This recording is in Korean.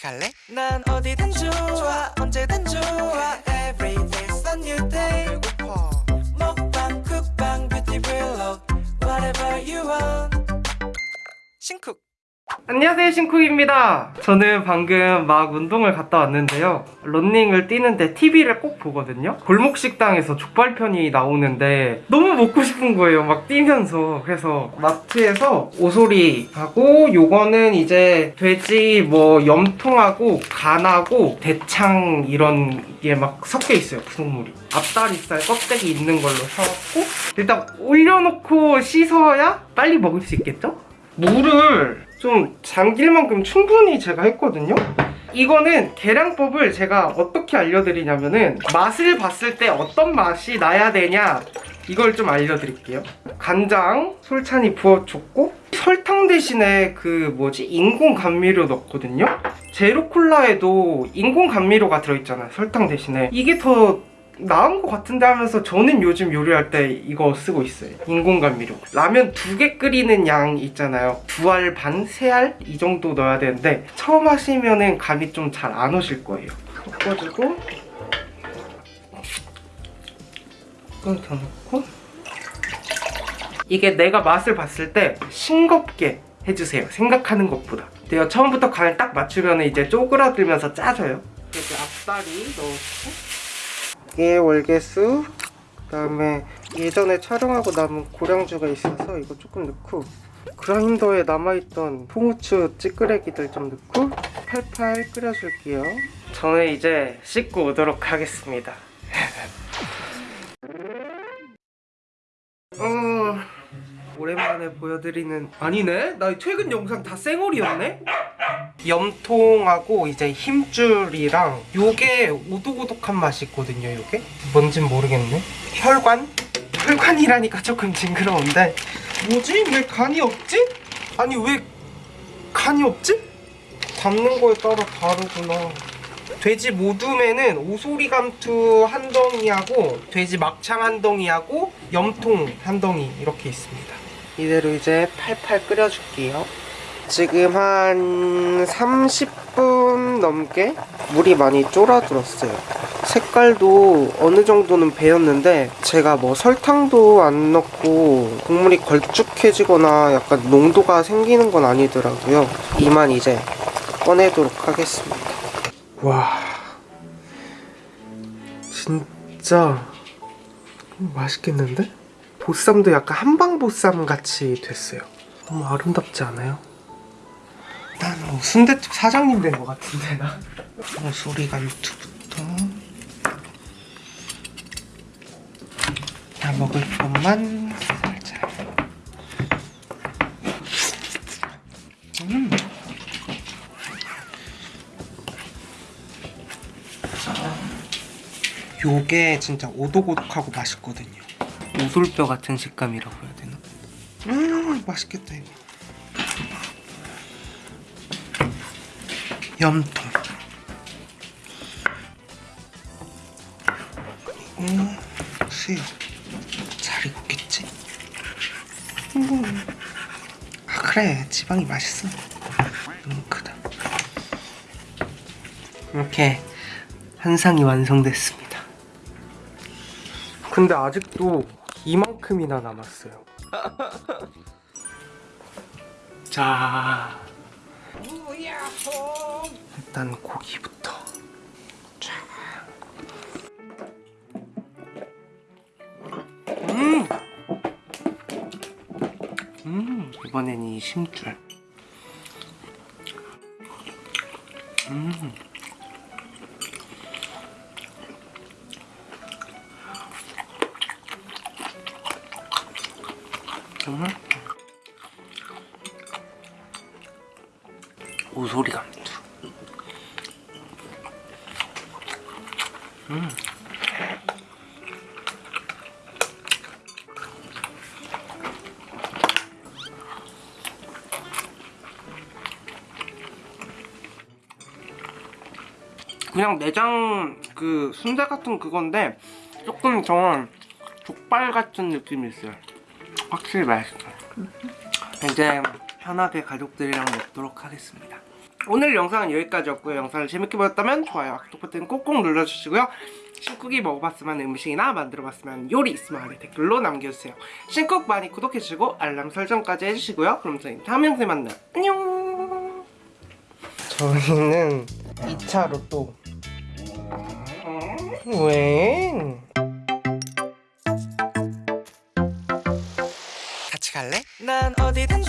같이 갈래? 난 어디든 좋아 언제든 좋아 Every day's a new day 배고파 먹방 쿡방 뷰티 블록 Whatever you want 신쿡 안녕하세요 신쿡입니다. 저는 방금 막 운동을 갔다 왔는데요. 런닝을 뛰는데 TV를 꼭 보거든요. 골목식당에서 족발편이 나오는데 너무 먹고 싶은 거예요 막 뛰면서. 그래서 마트에서 오소리하고 요거는 이제 돼지 뭐 염통하고 간하고 대창 이런 게 막 섞여 있어요 구성물이. 앞다리살 껍데기 있는 걸로 사왔고 일단 올려놓고 씻어야 빨리 먹을 수 있겠죠? 물을 좀 잠길 만큼 충분히 제가 했거든요. 이거는 계량법을 제가 어떻게 알려드리냐면은 맛을 봤을 때 어떤 맛이 나야 되냐 이걸 좀 알려드릴게요. 간장 솔찬히 부어줬고 설탕 대신에 그 뭐지 인공 감미료 넣거든요. 제로 콜라에도 인공 감미료가 들어있잖아요 설탕 대신에. 이게 더 나은 것 같은데 하면서 저는 요즘 요리할 때 이거 쓰고 있어요. 인공감미료. 라면 두 개 끓이는 양 있잖아요. 두 알 반, 세 알? 이 정도 넣어야 되는데 처음 하시면은 감이 좀 잘 안 오실 거예요. 섞어주고 끈더 넣고. 이게 내가 맛을 봤을 때 싱겁게 해주세요. 생각하는 것보다. 내가 처음부터 간을 딱 맞추면 이제 쪼그라들면서 짜져요. 이렇게 앞다리 넣고 이게 월계수 그 다음에 예전에 촬영하고 남은 고량주가 있어서 이거 조금 넣고 그라인더에 남아있던 통후추 찌끄레기들 좀 넣고 팔팔 끓여줄게요 저는 이제 씻고 오도록 하겠습니다 어... 오랜만에 보여드리는 아니네? 나 최근 영상 다 쌩얼이었네? 염통하고 이제 힘줄이랑 요게 오독오독한 맛이 있거든요 요게 뭔진 모르겠네 혈관? 혈관이라니까 조금 징그러운데 뭐지? 왜 간이 없지? 아니 왜 간이 없지? 담는 거에 따라 다르구나 돼지 모둠에는 오소리 감투 한 덩이하고 돼지 막창 한 덩이하고 염통 한 덩이 이렇게 있습니다 이대로 이제 팔팔 끓여줄게요 지금 한 30분 넘게 물이 많이 쫄아들었어요 색깔도 어느 정도는 배였는데 제가 뭐 설탕도 안 넣고 국물이 걸쭉해지거나 약간 농도가 생기는 건 아니더라고요 이만 이제 꺼내도록 하겠습니다 와 진짜 맛있겠는데? 보쌈도 약간 한방보쌈 같이 됐어요 너무 아름답지 않아요? 난뭐 순대집 사장님 된 것 같은데. 나. 소리가 유튜부터. 다 먹을 것만 살짝 음. 요게 진짜 오독오독하고 맛있거든요. 오돌뼈 같은 식감이라고 해야 되나? 음 맛있겠다 이거 염통. 그리고 수육 잘 익었겠지? 음. 아 그래. 지방이 맛있어. 너무 크다. 이렇게 한 상이 완성됐습니다. 근데 아직도 이만큼이나 남았어요. 자 일단 고기부터 쫙. 음! 음, 이번엔 이 심줄. 음. 정말 오소리 감투 음. 그냥 내장 그 순대 같은 그건데 조금 저 족발 같은 느낌이 있어요. 확실히 맛있어요. 이제 편하게 가족들이랑 먹도록 하겠습니다 오늘 영상은 여기까지였고요. 영상을 재밌게 보셨다면 좋아요, 구독 버튼 꼭꼭 눌러주시고요. 신쿡이 먹어봤으면 음식이나 만들어봤으면 요리 있으면 아래 댓글로 남겨주세요. 신쿡 많이 구독해주시고 알람 설정까지 해주시고요. 그럼 저희 다음 영상에 만나요. 안녕. 저희는 2차 로 또 왜? 같이 갈래? 난 어디든